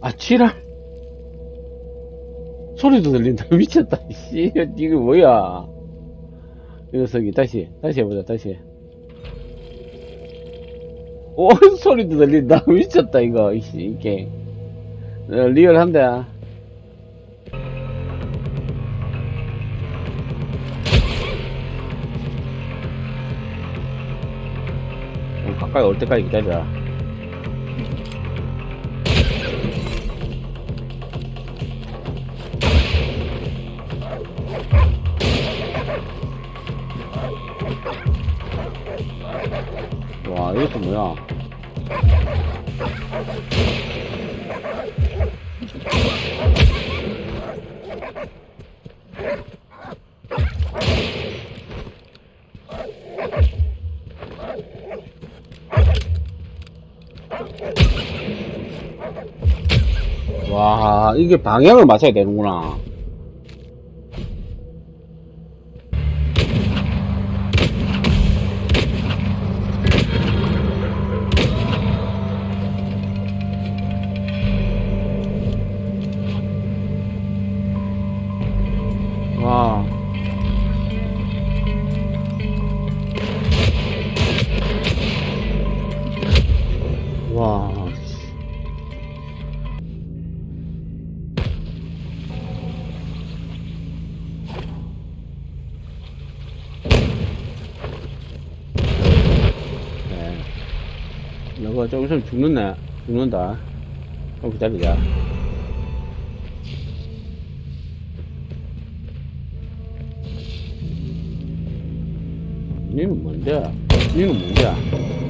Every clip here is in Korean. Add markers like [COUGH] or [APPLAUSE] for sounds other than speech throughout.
아, 지랄. 소리도 들린다. [LAUGHS] 미쳤다. 씨, 이거 뭐야. 이 녀석이, 다시, 다시 해보자, 다시. 오, [LAUGHS] 소리도 들린다. [LAUGHS] 미쳤다, 이거. 이씨, 이게. 어, 리얼한데. 어, 가까이 올 때까지 기다려. 이게 방향을 맞춰야 되는구나. 죽는네. 죽는다. 좀 기다리자. 니는 뭔데? 니는 뭔데?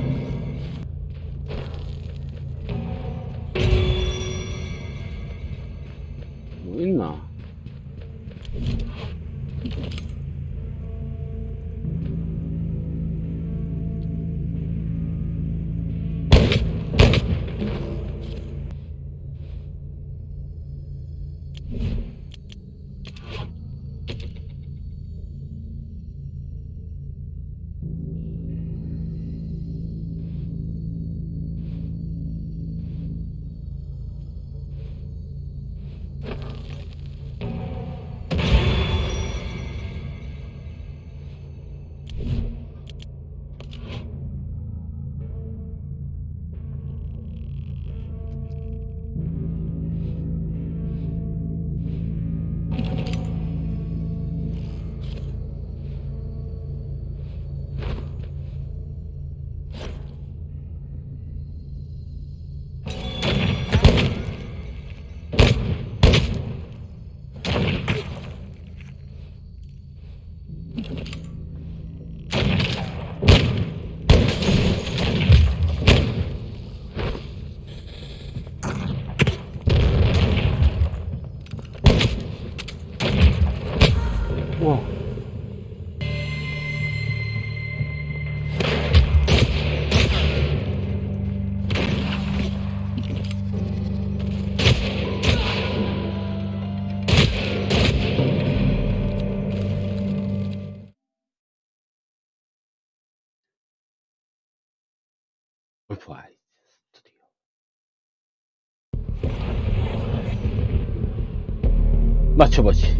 맞춰보지.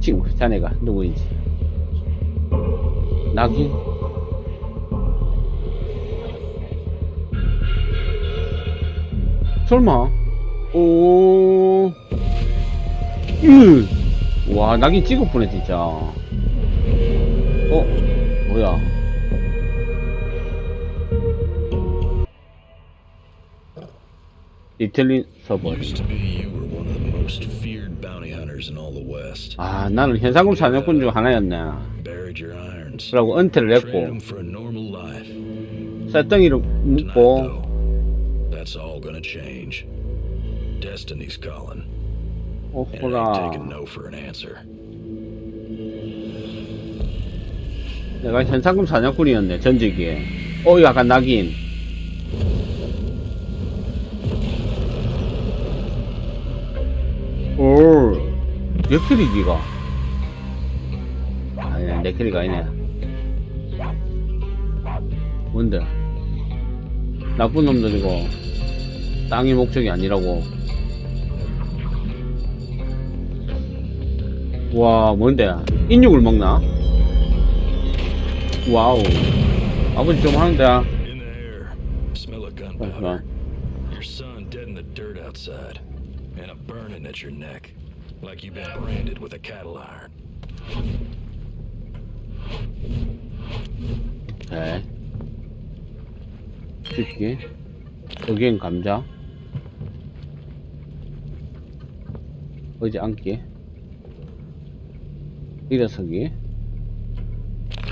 친구, 자네가 누구인지. 낙인? 설마? 오, 으, 와, 낙인 찍었구네, 진짜. 어, 뭐야. 이틀린 서버. 아, 나는 현상금 사냥꾼 중 irons. 그러고 은퇴를 했고. 쌀덩이를 ain't taking 오호라. 내가 현상금 사냥꾼이었네, 전직에. 어, 약간 낙인. 내캐릭 이가? 아니야, 내캐릭 아니네. 뭔데? 나쁜 놈들이고 땅이 목적이 아니라고. 와 뭔데? 인육을 먹나? 와우. 아버지 좀 하는데. 잠시만. 그러니까. Your son dead in the dirt outside, and a burning at your neck. Like you've been branded with a cattle iron. 네. 찍기. 여기엔 감자. 어제 앉기. 일어서기.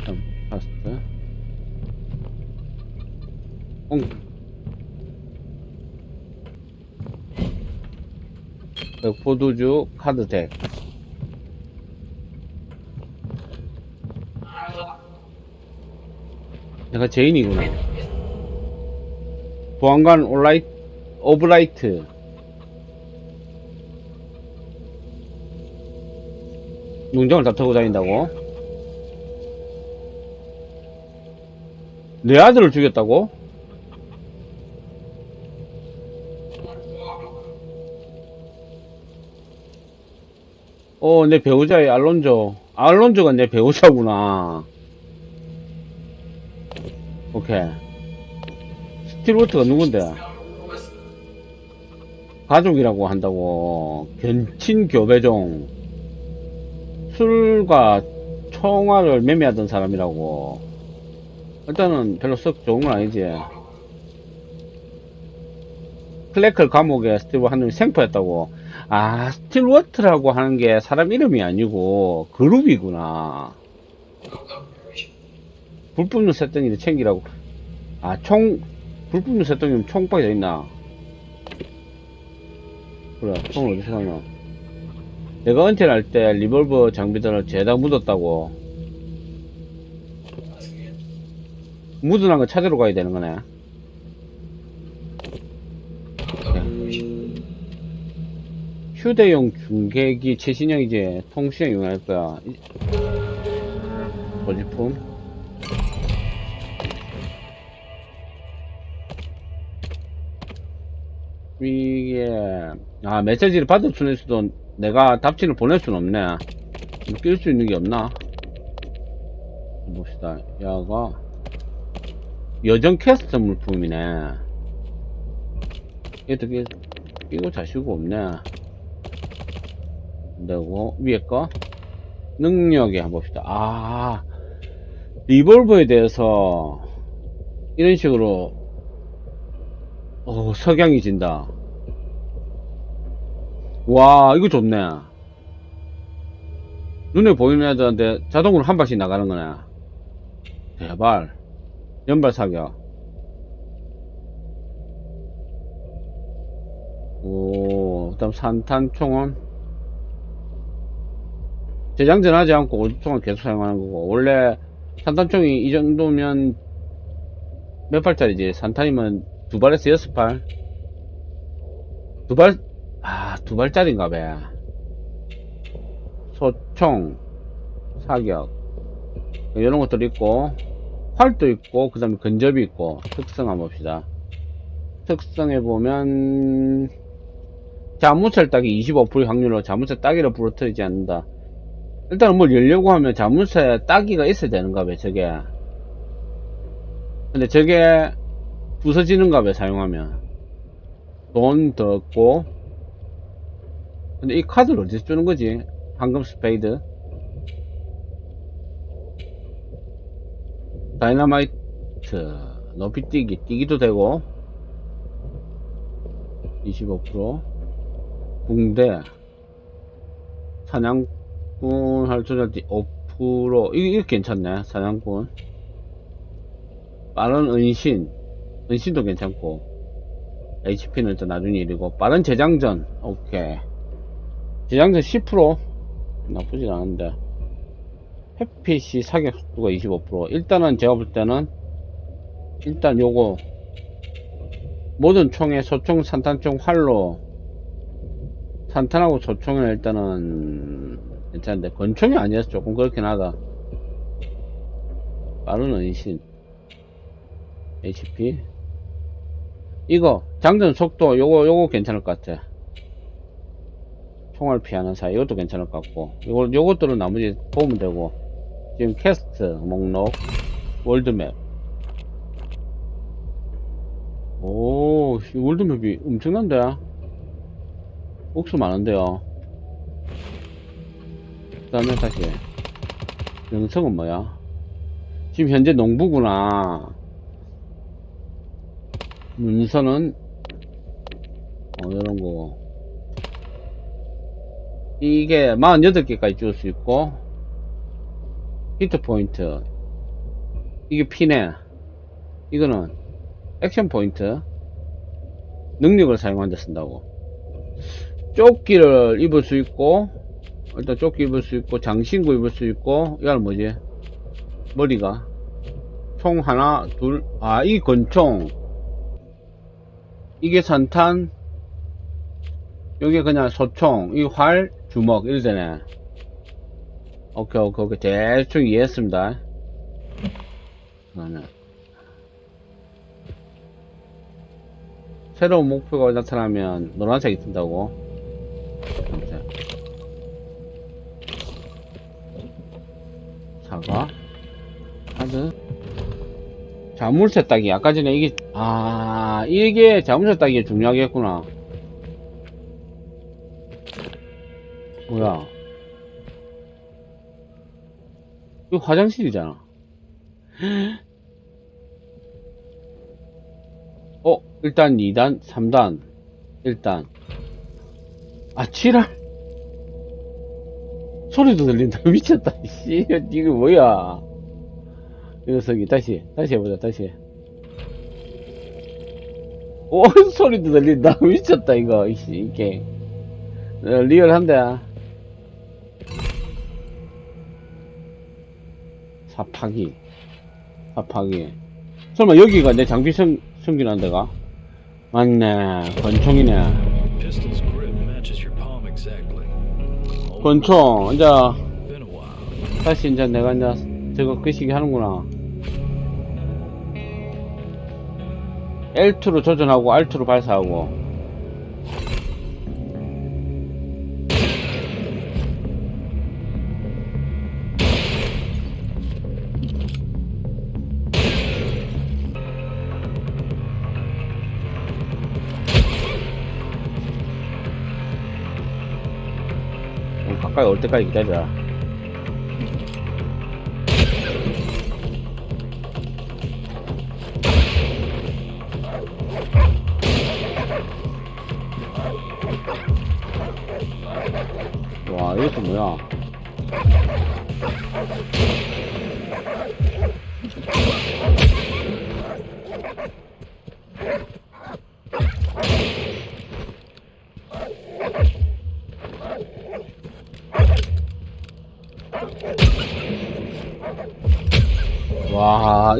다음, 파스트. 옹. 포도주 카드덱. 내가 제인이구나. 보안관 올라이 오브라이트. 농장을 다 타고 다닌다고? 내 아들을 죽였다고? 어, 내 배우자의 알론조. 알론조가 내 배우자구나. 오케이. 스틸워트가 누군데? 가족이라고 한다고. 근친 교배종. 술과 총알을 매매하던 사람이라고. 일단은 별로 썩 좋은 건 아니지. 클래클 감옥에 스틸워 한 놈이 생포했다고. 아, 스틸워트라고 하는 게 사람 이름이 아니고 그룹이구나. 불 뿜는 새덩이를 챙기라고. 아, 총, 불 뿜는 새덩이면 총박이 다 있나? 그래, 총을 어디서 사냐? 내가 은퇴를 할때 리볼버 장비들을 죄다 묻었다고. 묻어난 거 찾으러 가야 되는 거네. 휴대용 중계기 최신형이지 통신형 이용할 거야. 이- 소지품. 이게 아 메시지를 받을 수는 있어도 내가 답지를 보낼 수는 없네 낄 수 있는 게 없나 봅시다 야가 여정 캐스트 물품이네 얘도 끼, 끼고 자시고 없네 되고 위에 거 능력에 한번 봅시다 아 리볼버에 대해서 이런 식으로 어, 석양이 진다. 와, 이거 좋네. 눈에 보이는 애들한테 자동으로 한 발씩 나가는 거네. 대발. 연발 사격. 오, 그 다음 산탄총은 재장전 하지 않고 오죽총을 계속 사용하는 거고, 원래 산탄총이 이 정도면 몇 발짜리지? 산탄이면 두 발에서 여섯 발? 두 발, 아, 두 발짜리인가 봐. 소총, 사격, 이런 것들 있고, 활도 있고, 그 다음에 근접이 있고, 특성 한번 봅시다. 특성에 보면, 자물쇠 따기 25% 확률로 자물쇠 따기를 부러뜨리지 않는다. 일단은 뭘 열려고 하면 자물쇠 따기가 있어야 되는가 봐, 저게. 근데 저게, 부서지는가 봐 사용하면. 돈 더 없고. 근데 이 카드를 어디서 주는 거지? 황금 스페이드? 다이너마이트. 높이 뛰기 뛰기도 되고. 25% 붕대. 사냥 꾼 할 조절띠 5% 이게, 이게 괜찮네 사냥꾼. 빠른 은신 은신도 괜찮고. HP는 일단 나중에 일이고 빠른 재장전 오케이. 재장전 10% 나쁘진 않은데. 햇빛이 사격 속도가 25% 일단은 제가 볼 때는 일단 요거 모든 총에 소총 산탄총 활로 산탄하고 소총은 일단은 괜찮은데 권총이 아니어서 조금 그렇긴 하다. 빠른 은신. HP 이거 장전 속도 요거 요거 괜찮을 것 같아. 총알 피하는 사이 이것도 괜찮을 것 같고. 요거, 요것들은 나머지 보면 되고. 지금 캐스트 목록 월드맵. 오이 월드맵이 엄청난데? 옥수 많은데요? 그 다음에 다시. 영성은 뭐야? 지금 현재 농부구나. 문서는 어 이런 거. 이게 48개까지 줄 수 있고 히트 포인트. 이게 피네 이거는 액션 포인트. 능력을 사용한다 쓴다고. 조끼를 입을 수 있고 일단 조끼 입을 수 있고 장신구 입을 수 있고 이건 뭐지? 머리가. 총 하나 둘아 이 권총. 이게 산탄. 여기 그냥 소총. 이 활 주먹 되네. 오케이 오케이 오케이. 대충 이해했습니다. 그다음에 새로운 목표가 나타나면 노란색이 뜬다고? 아무튼. 사과 카드 자물쇠 따기. 아까 전에 이게 아 이게 자물쇠 따기가 중요하겠구나. 뭐야? 이거 화장실이잖아. [GASPS] 어 일단 2단 3단. 1단. 아 7할 소리도 들린다. [LAUGHS] 미쳤다 씨. 이거 뭐야? 이 녀석이. 다시 다시 해보자 다시. 오 [LAUGHS] 소리도 들린다. [LAUGHS] 미쳤다 이거 이씨 이게 어, 리얼한데 사파기. 사파기. 설마 여기가 내 장비 성, 숨기는 데가? 맞네. 권총이네 권총 이제. 다시 이제 내가 이제 저거 끄시기 하는구나 L2로 조준하고 R2로 발사하고 올 때까지 기다려 와 이것도 뭐야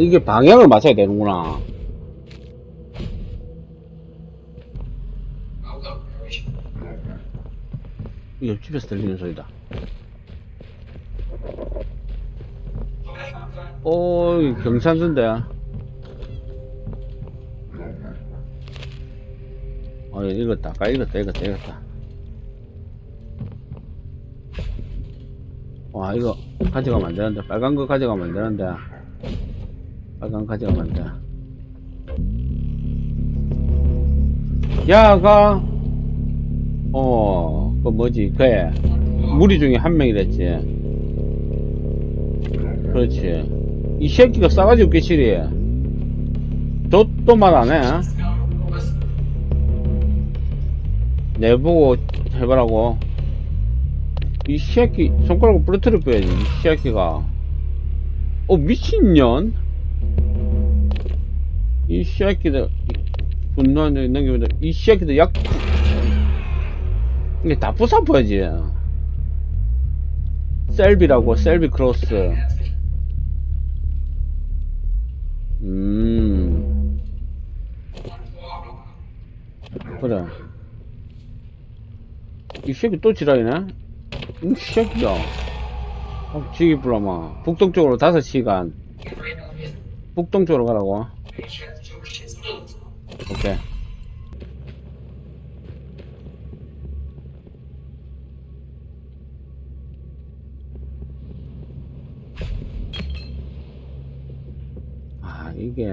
이게 방향을 맞춰야 되는구나. 이 옆집에서 들리는 소리다. 오 경산수인데 어 읽었다. 아까 읽었다 읽었다 읽었다. 와 이거 가져가면 안 되는데. 빨간 거 가져가면 안 되는데 빨간 돼. 야가 어, 그 뭐지, 그애 무리 중에 한 명이랬지. 그렇지. 이 새끼가 싸가지 없게 시리. 저또 말 안 해. 내보고 해보라고. 이 새끼, 손가락으로 부러뜨려 빼야지, 이 새끼가. 어, 미친년? 이 새끼들, 분노하는 능력인데, 이 새끼들 약, 이게 다 부숴버야지. 셀비라고, 셀비 크로스. 음. 그래. 이 새끼 또 지랄이네? 이 새끼야. 어, 지기 불라마. 북동쪽으로 5시간. 북동쪽으로 가라고. 오케이. 아, 이게.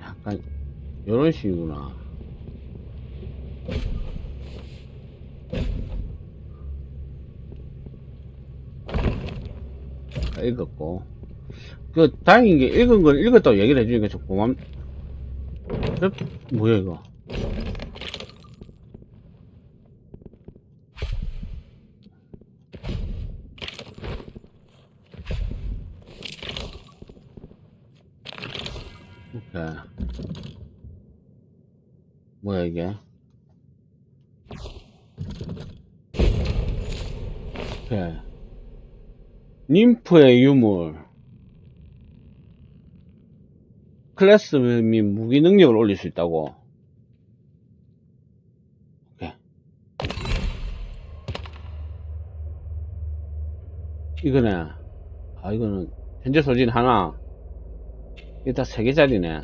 약간, 요런 식이구나. 읽었고. 그, 다행인 게 읽은 걸 읽었다고 얘기를 해주니까 좀 고맙, 저, 뭐야 이거? 오케이. 뭐야 이게? 오케이. 님프의 유물 클래스 및 무기 능력을 올릴 수 있다고. 이거네. 아 이거는 현재 소진 하나. 이게 다 3개짜리네.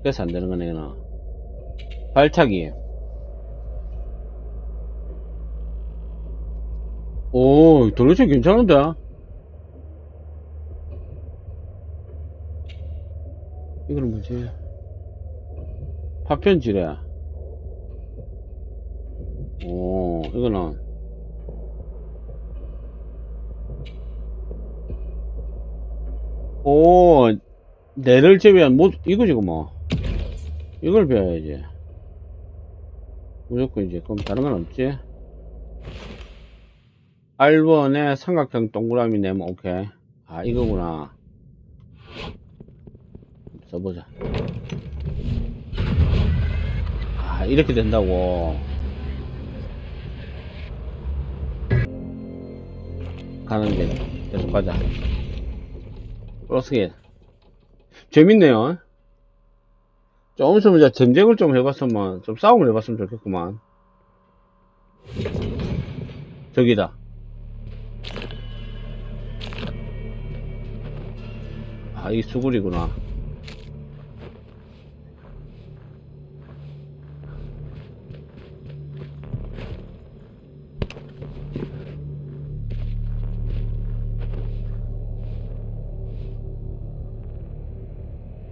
그래서 안 되는 거네 이거는. 발차기. 오 돌려차 괜찮은데 이거는 뭐지? 파편지래 오 이거는. 오 내를 제외한 뭐 이거지 뭐. 이걸 배워야지. 무조건 이제 그럼 다른 건 없지? R1에 삼각형 동그라미 내면 오케이. 아 이거구나 써보자. 아 이렇게 된다고. 가는 게 계속 가자. 플러스게? 재밌네요. 좀 있으면 이제 전쟁을 좀 해봤으면 좀 싸움을 해봤으면 좋겠구만. 저기다. 아이 수굴이구나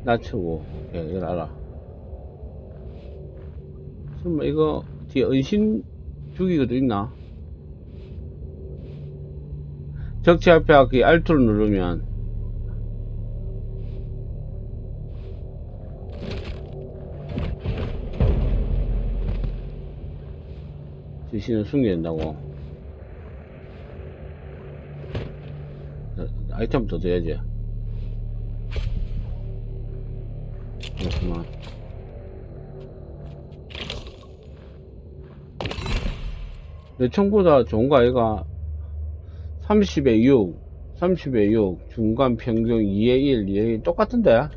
낮추고. 오케이 이걸 알아. 설마 이거 뒤에 은신 주기가도 있나? 적치 앞에 그 R투를 누르면 지시는 숨겨낸다고. 자, 아이템 더 줘야지 그렇구만 내 청보다 좋은 거 아이가? 30에 6 30에 6 중간 평균 2에 1 2에 1 똑같은데?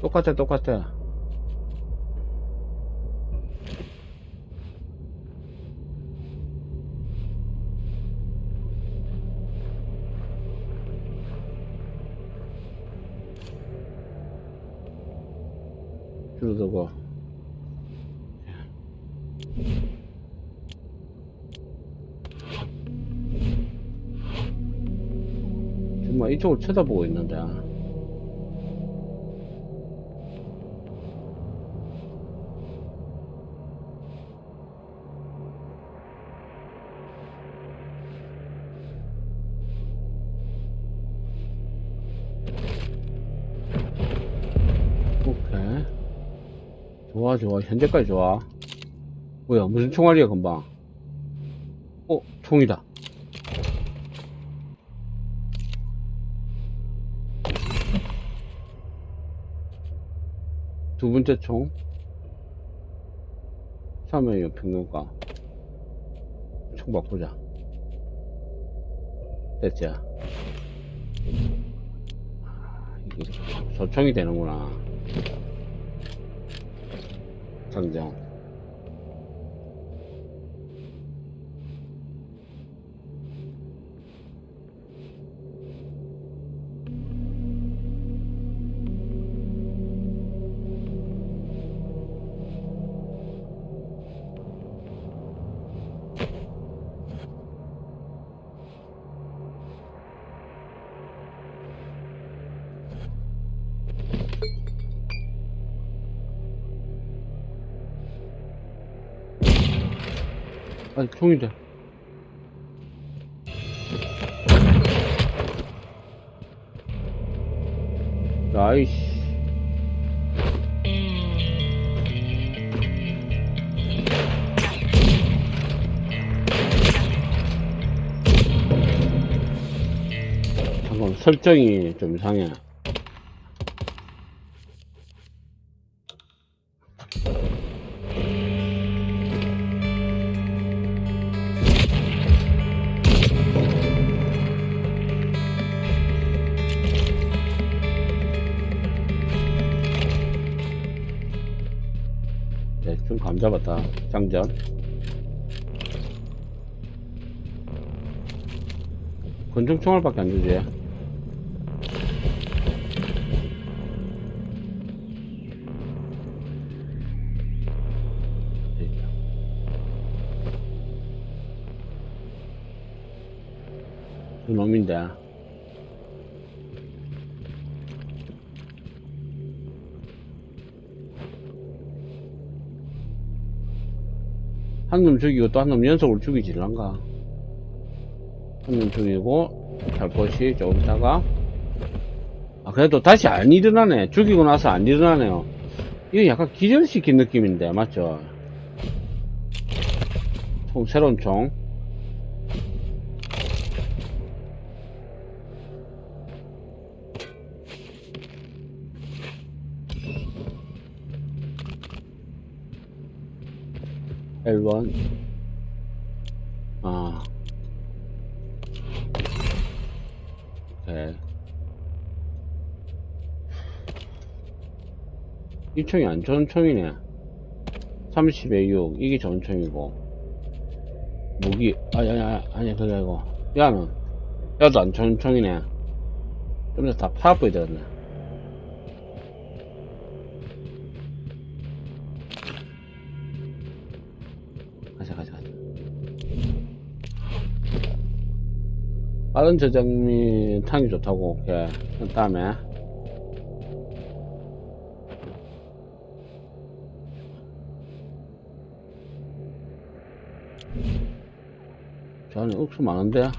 똑같아 똑같아 이쪽을 쳐다보고 있는데. 오케이. 좋아 좋아. 현재까지 좋아. 뭐야 무슨 총알이야 금방. 어 총이다 두 번째 총? 참여요 평균가? 총 바꾸자. 됐지? 아, 이게 소총이 되는구나. 상장 총이다. 나이씨. 설정이 좀 이상해. 감 잡았다. 장전. 권총총알밖에 안 주지. 놈인데. 한 놈 죽이고 또 한 놈 연속으로 죽이질란가? 한 놈 죽이고, 살포시 조금 있다가, 아, 그래도 다시 안 일어나네. 죽이고 나서 안 일어나네요. 이거 약간 기절시킨 느낌인데, 맞죠? 총, 새로운 총. L1. 아. 오케이. 이 총이 안 좋은 총이네. 30에 6. 이게 총이고. 무기, 아니, 아니, 아니, 아니, 그게 아니고. 야는, 야도 안 총이네. 좀 더 다 팔아보야 되겠네. 빠른 저장미 탄이 좋다고, 오케이. 그 다음에. 저 안에 억수 많은데?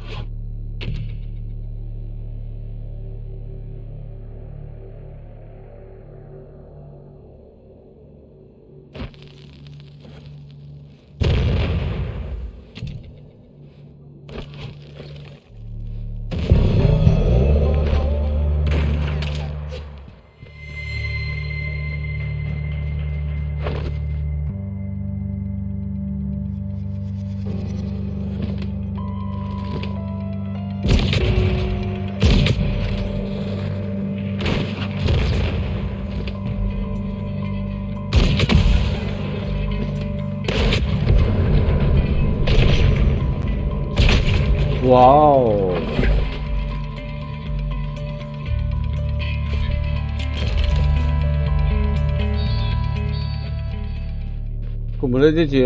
되지?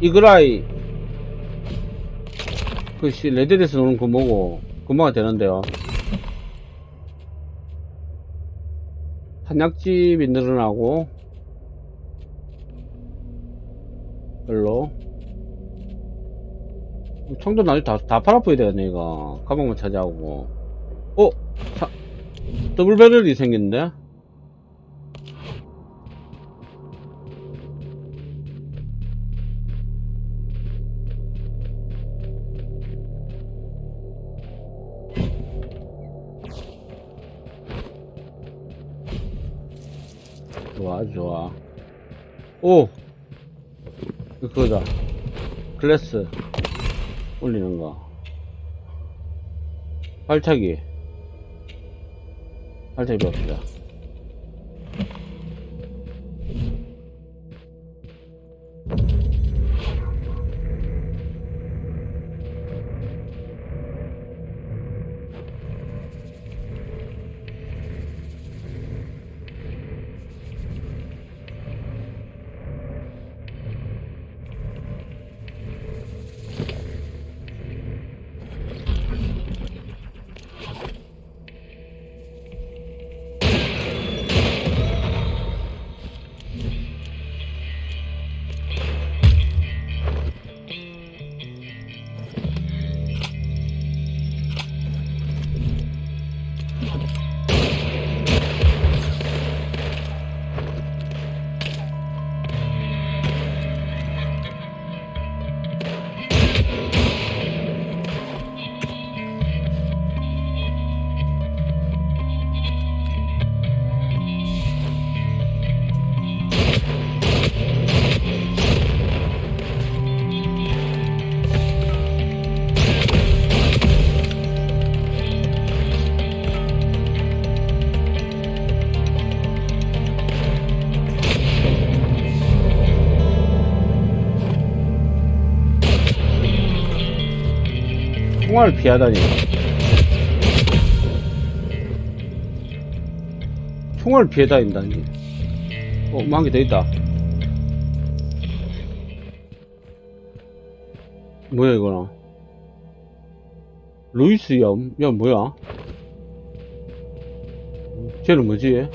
이그라이 그씨 레드에서 노는 그 뭐고 금방가 되는데요 한약집이 늘어나고 별로 총도 나중에 다, 다 팔아보야 되겠네, 이거. 가방만 차지하고. 어? 사, 더블 배럴이 생겼는데? 좋아, 좋아. 오! 이거 그거다. 글래스. 올리는 거. 발차기. 발차기 배웁시다. 총알을 피하다니. 총알을 피해 다닌다니. 어, 뭐한개더 있다. 뭐야, 이거는? 루이스 염? 야, 뭐야? 쟤는 뭐지? 야,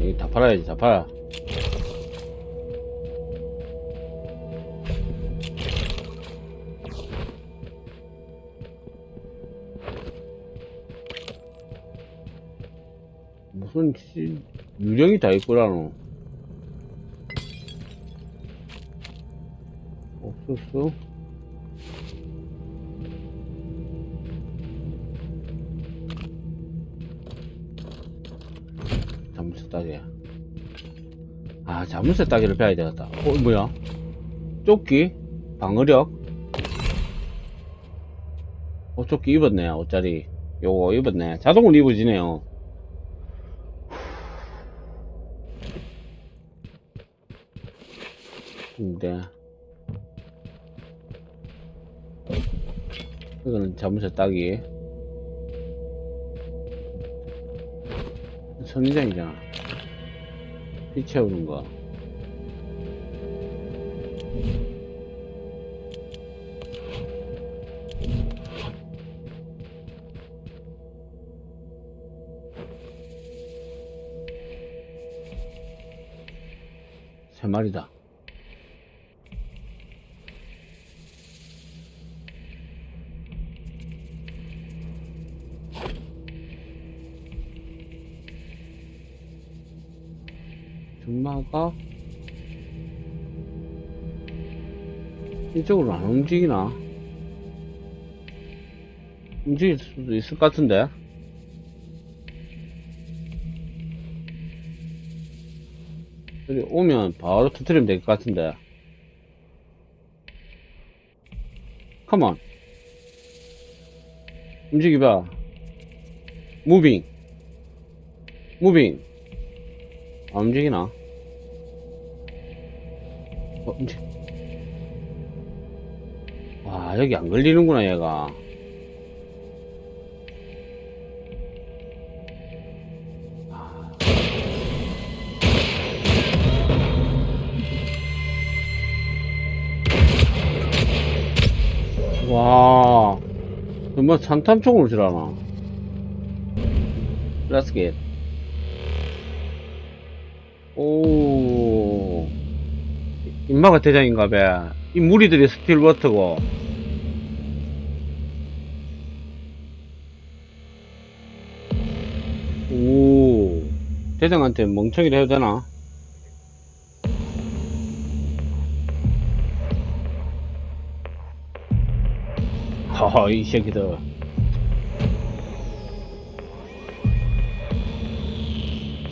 이거 다 팔아야지, 다 팔아. 씨 유령이 다 있구라노. 없었어? 자물쇠 따기 아 자물쇠 따기를 배워야 되겠다. 어 뭐야? 조끼? 방어력? 어 조끼 입었네 옷자리. 요거 입었네. 자동으로 입어지네요 근데. 이거는 자물쇠 따기. 선인장이잖아. 피 채우는 거. 세 마리다 준마가 이쪽으로 안 움직이나? 움직일 수도 있을 것 같은데? 여기 오면 바로 터트리면 될 것 같은데. 컴온. 움직여봐. 무빙. 무빙. 안 움직이나? 와, 여기 안 걸리는구나, 얘가. 아. 와, 정말 산탄총으로 지라나. Let's get. 오, 인마가 대장인가 봐. 이 무리들이 스틸워터고. 대장한테 멍청이를 해도 되나? 허허, 이 새끼들.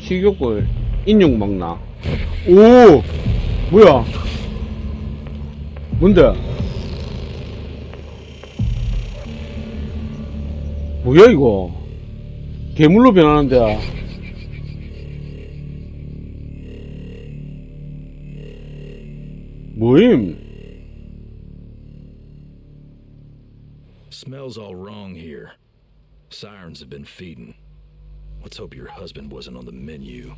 식욕을 인육 먹나? 오! 뭐야? 뭔데? 뭐야, 이거? 괴물로 변하는데. Smells all wrong here. Sirens have been feeding. Let's hope your husband wasn't on the menu.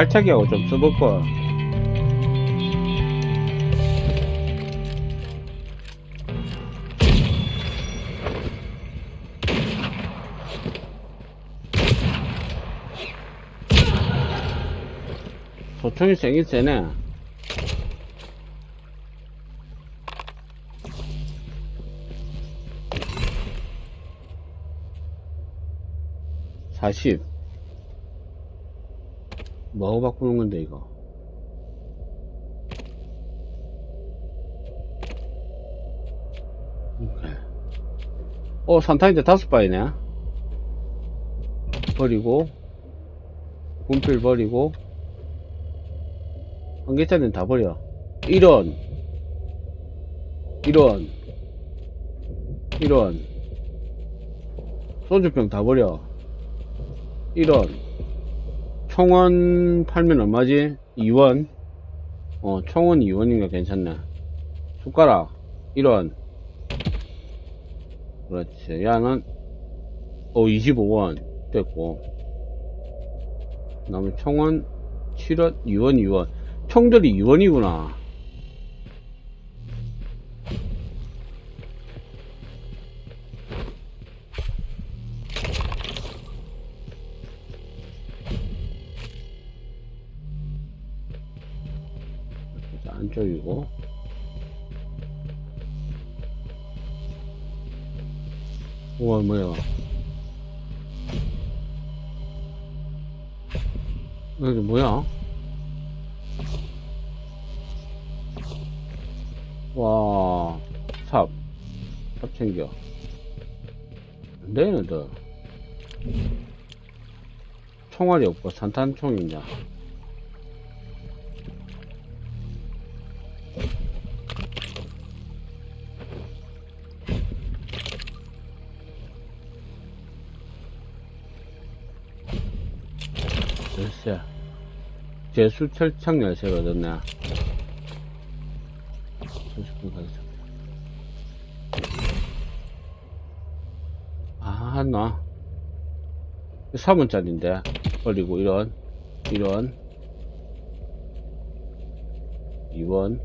발차기하고 좀 써볼까 소총이 생긴 세네. 40 뭐하고 바꾸는 건데, 이거? 오케이. 어, 산타인데 다섯 바이네. 버리고, 분필 버리고, 한 개짜리는 다 버려. 이런, 이런, 이런, 소주병 다 버려. 이런, 총원 팔면 얼마지? 2원? 어, 총원 2원이니까 괜찮네. 숟가락, 이런. 그렇지. 야는, 어, 25원. 됐고. 그 다음에 총원 7원, 2원, 2원. 총들이 2원이구나. 자, 안쪽이고. 우와, 뭐야. 여기 뭐야? 와, 삽. 삽 챙겨. 안 되는 더. 총알이 없고 산탄총이냐. 열쇠. 제수 철창 열쇠가 얻었네. 30분 가자. 아, 나. 3원짜리인데. 버리고, 이런. 이런. 2원.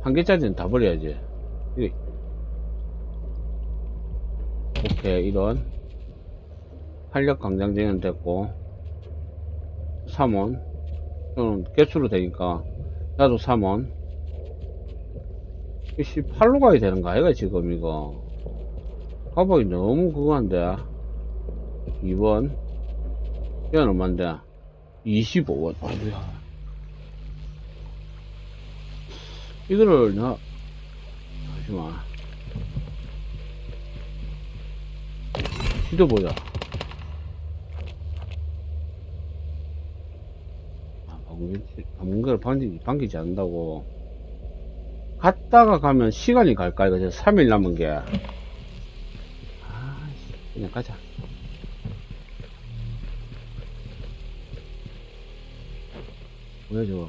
한 개짜리는 다 버려야지. 오케이, 이런. 활력 강장제는 됐고. 3원. 이건 개수로 되니까. 나도 3원. 이씨, 팔로 가야 되는 거 아이가, 지금, 이거. 가방이 너무 그거한데. 2번. 이건 얼만데? 25원. 아이고야. 이거를, 나, 잠시만. 시도 보자. 아, 방귀를 방귀, 방귀지 않는다고. 갔다가 가면 시간이 갈까, 이거 3일 남은 게. 아, 그냥 가자. 저거.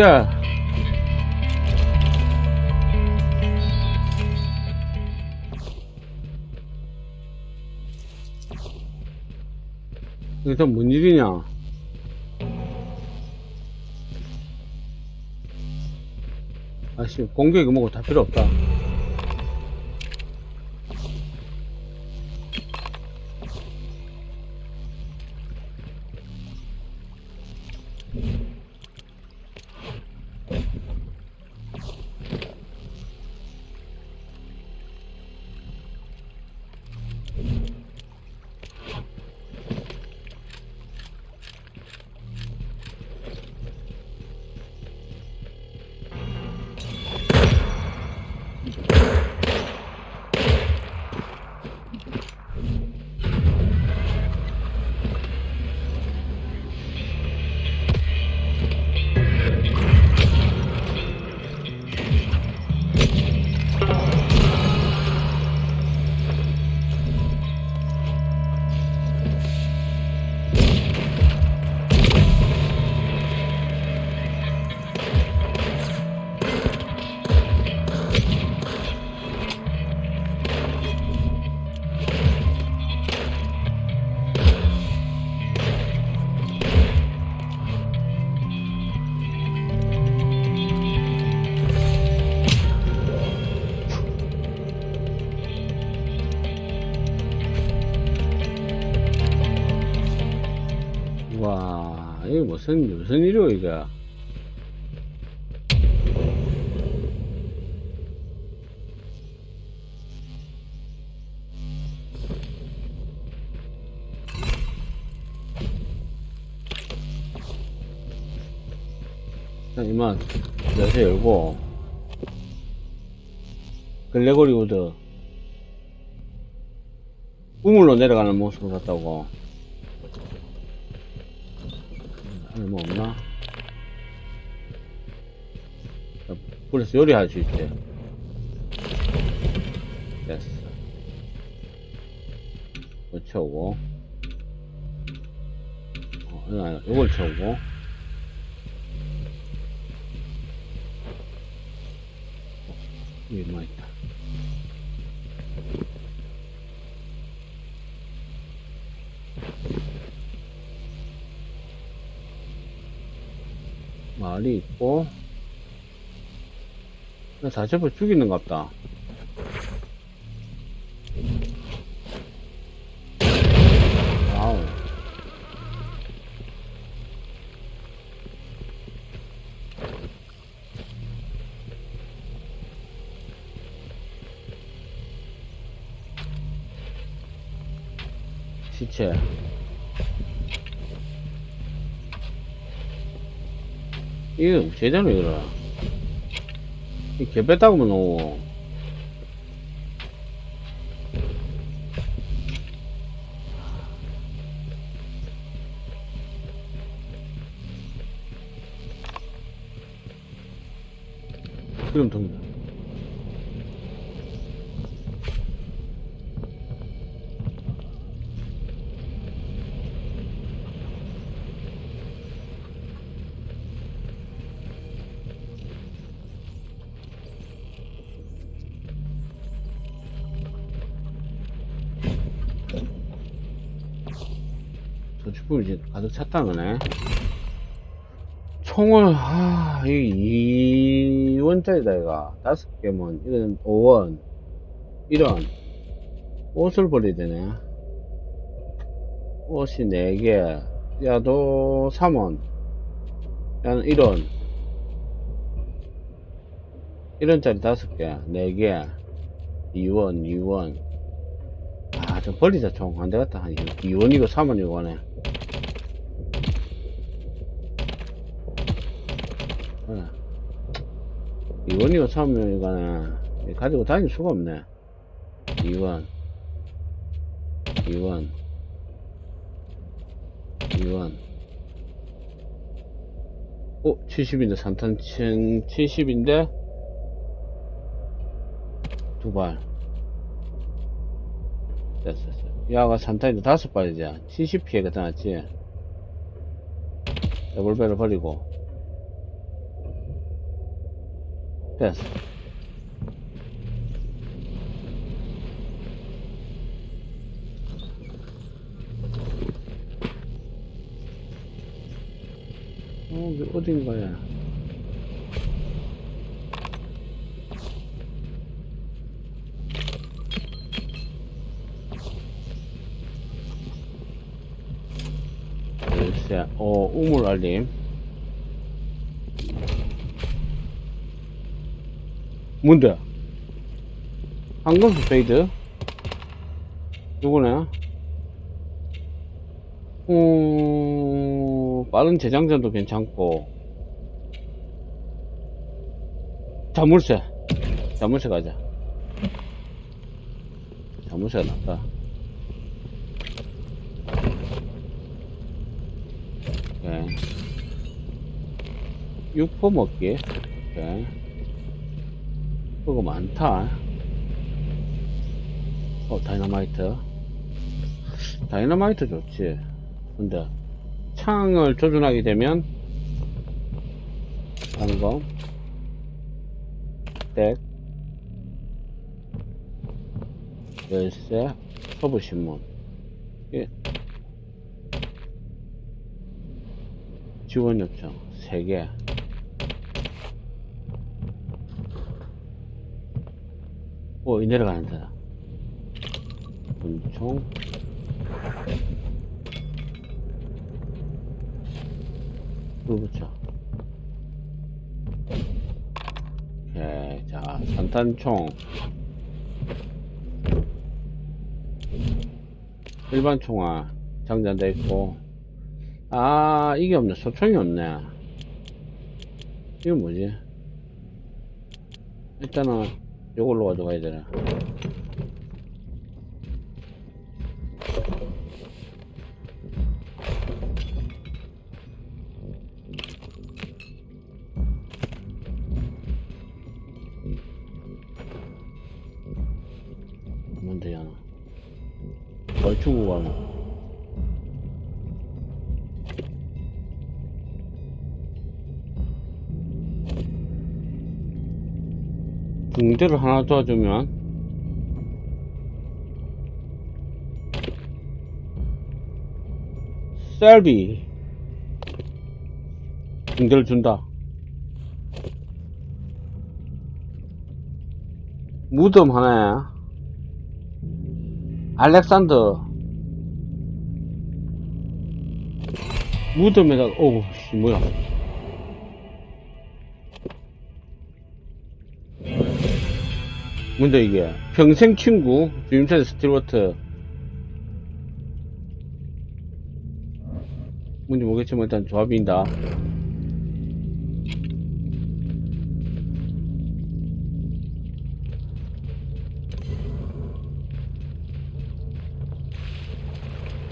쉣. 이게 다뭔 일이냐? 아씨, 공격이 뭐고 다 필요 없다. 무슨, 일이오, 이게. 자, 이만, 열쇠 열고, 글레고리 우드, 우물로 내려가는 모습을 봤다고. 그래서 요리할 수 있대. 됐어. 이거 채우고. 어, 이거 아니야. 요걸 채우고. 어, 여기 뭐 있다. 말이 있고 자체부 죽이는 것 같다 시체. 이거 제대로 이거라. 이 개 뺐다고만 놓고 그럼 동 저축품이 이제 가득 찼다는 거네. 총을, 아, 이 2원짜리다, 이거. 다섯 개면, 이건 5원. 이런. 옷을 버려야 되네. 옷이 4개. 야도 3원. 야는 1원. 1원짜리 다섯 개. 4개. 2원, 2원. 아, 좀 버리자, 총. 안 되겠다. 한 2원이고 3원이고 하네. 그래. 2원이고 3원이고 가지고 다닐 수가 없네. 2원. 2원. 2원. 어, 70인데, 산탄층 70인데? 두 발. 됐어, 됐어. 야가 산탄인데 다섯 발이지. 70 피해가 나왔지. 레볼베를 버리고. 됐어. 어, 이게 어딘가야? 글쎄, 어, 우물 알림. 뭔데? 황금수 페이드? 누구네? 어, 빠른 재장전도 괜찮고. 자물쇠. 자물쇠 가자. 자물쇠가 낫다. 오케이. 육포 먹기. 오케이. 그거 많다. 어, 다이너마이트. 다이너마이트 좋지. 근데, 창을 조준하게 되면, 방금, 덱, 열쇠, 서부신문. 예. 지원 요청, 3개. 오, 이 내려가는다. 권총. 불 붙여. 오케이. 자, 산탄총. 일반 총알. 장전돼 있고. 아, 이게 없네. 소총이 없네. 이건 뭐지? 일단은, 요걸로 가져가야 되나. 뭔데, 야나. 얼추고 가나. 붕대를 하나 도와주면. 셀비. 붕대를 준다. 무덤 하나에 알렉산더. 무덤에다가 오우 씨 뭐야 뭔데 이게. 평생 친구 주임새 스틸워트. 뭔지 모르겠지만 일단 조합인다.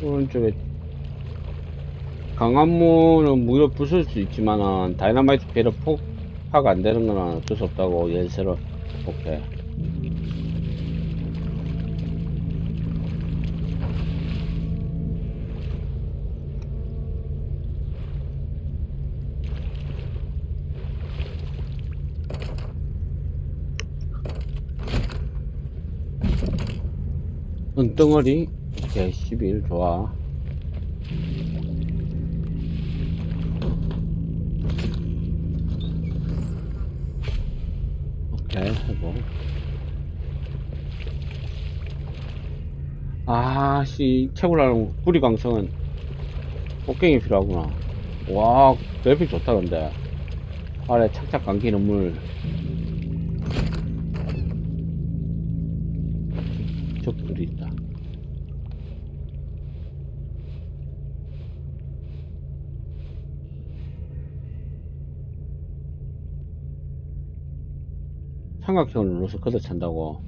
오른쪽에 강한 문은 무려 부술 수 있지만은 다이너마이트 배로 폭파가 안 되는 건 어쩔 수 없다고 연세로 오케이 은덩어리. 오케이 11 좋아. 오케이 해보. 아씨 채굴하는 구리 강성은 꽃갱이 필요하구나. 와 그래픽 좋다 근데. 아래 착착 감기는 물 삼각형을 눌러서 걷어 찬다고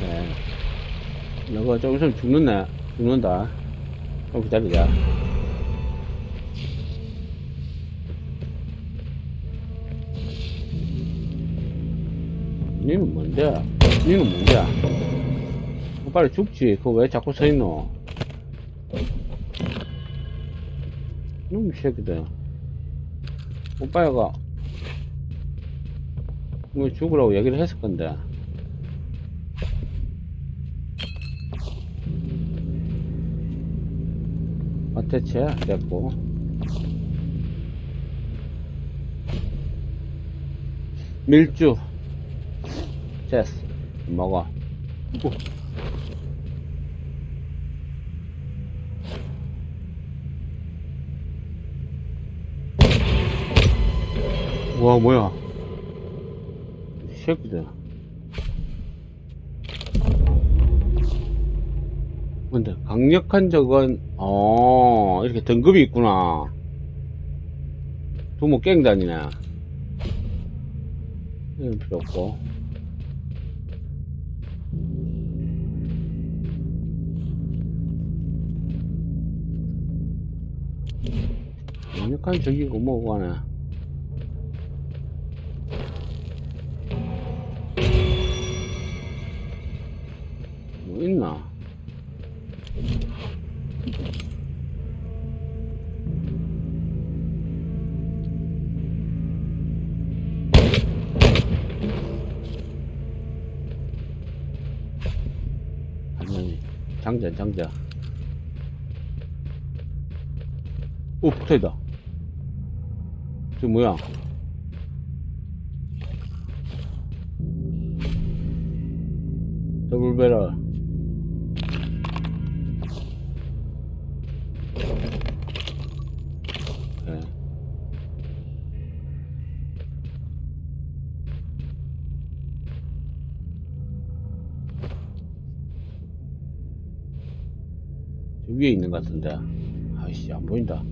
네. 너가 좀 있으면 죽는네 죽는다 좀 기다리자 니는 뭔데? 니는 뭔데? 어, 빨리 죽지. 그거 왜 자꾸 서 있노? 놈 새끼들. 오빠가 뭐 죽으라고 얘기를 했을 건데. 어때체? 됐고. 밀주. 됐어. 먹어. 오. 와, 뭐야. 이 새끼들. 근데 강력한 적은 어 이렇게 등급이 있구나 두모 깽 다니네 필요 없고 강력한 적이고 뭐고 하네. 뭐 있나? 장전 장전. 오 붙어있다 저 뭐야? 더블 배럴 네. 저 위에 있는 것 같은데. 아이씨 안 보인다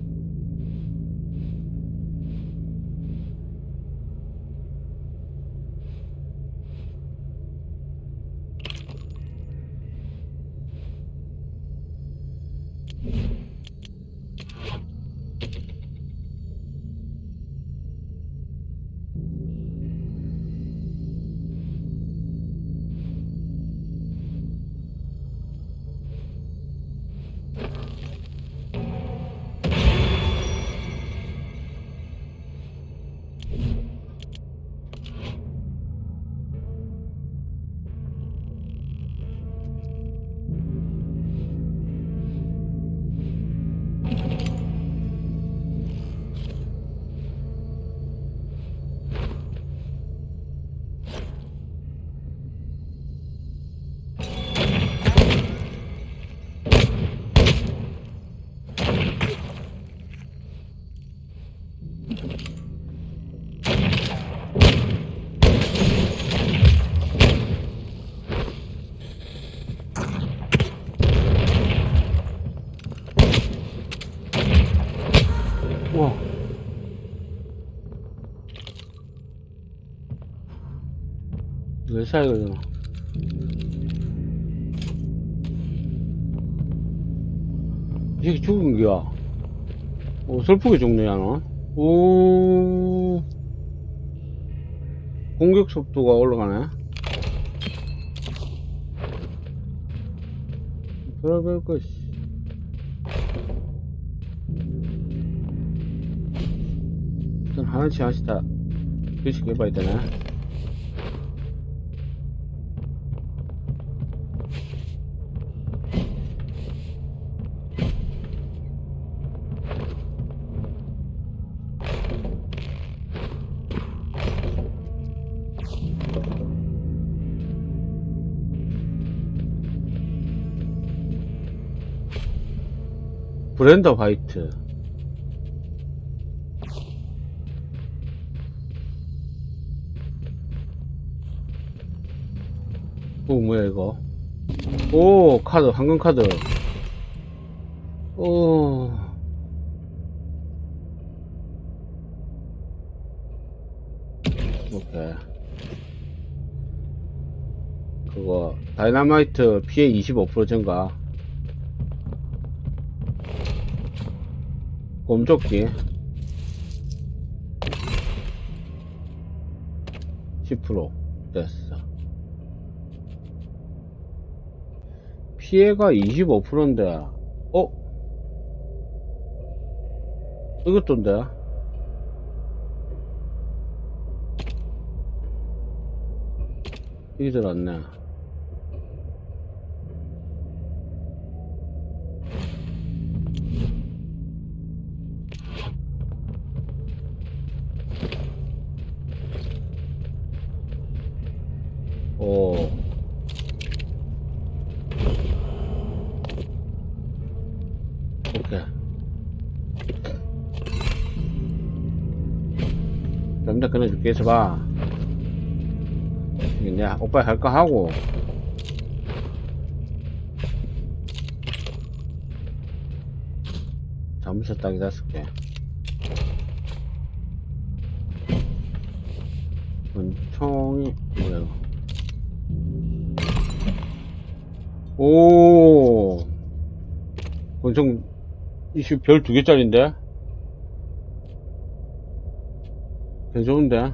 몇 살이거든. 이 새끼 죽은 거야? 오 슬프게 죽네 야너. 오. 공격 속도가 올라가네. 별별 것 씨. 일단 하나씩 하나씩 다 교식 해봐야 되나? 브렌더 화이트. 오 뭐야 이거? 오 카드 황금 카드. 오 다이나마이트 피해 25% 증가. 곰조끼. 10% 됐어. 피해가 25%인데 어? 이것도인데? 이게 들어왔네. 있어봐. 이게 내가 오빠 할거 하고. 잘못했다, 이 다섯 개. 권총이, 뭐야. 오. 권총, 이슈 별 두 개짜린데? 괜찮은데?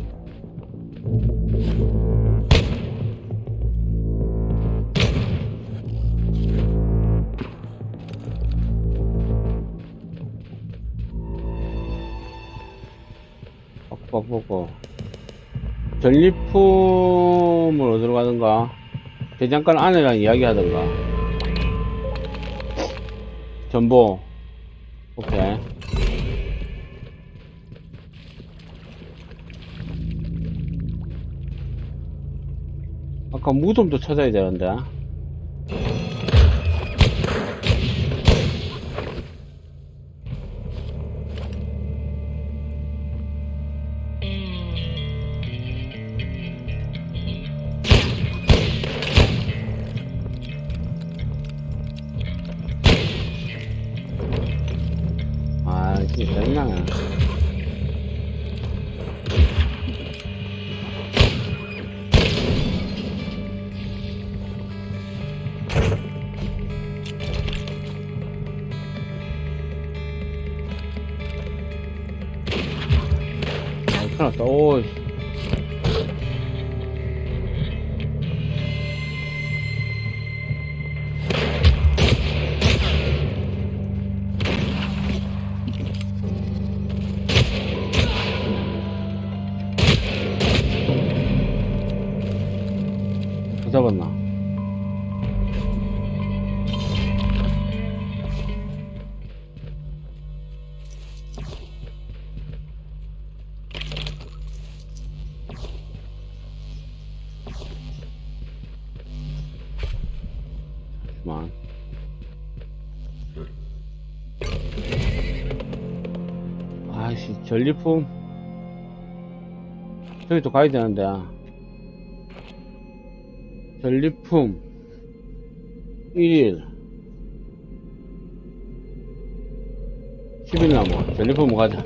전리품을 어디로 가든가, 대장간 안에랑 이야기 하든가. 전보. 오케이. 아까 무덤도 찾아야 되는데. 전리품. 저기 또 가야 되는데. 전리품 1일 10일 남아 전리품 가자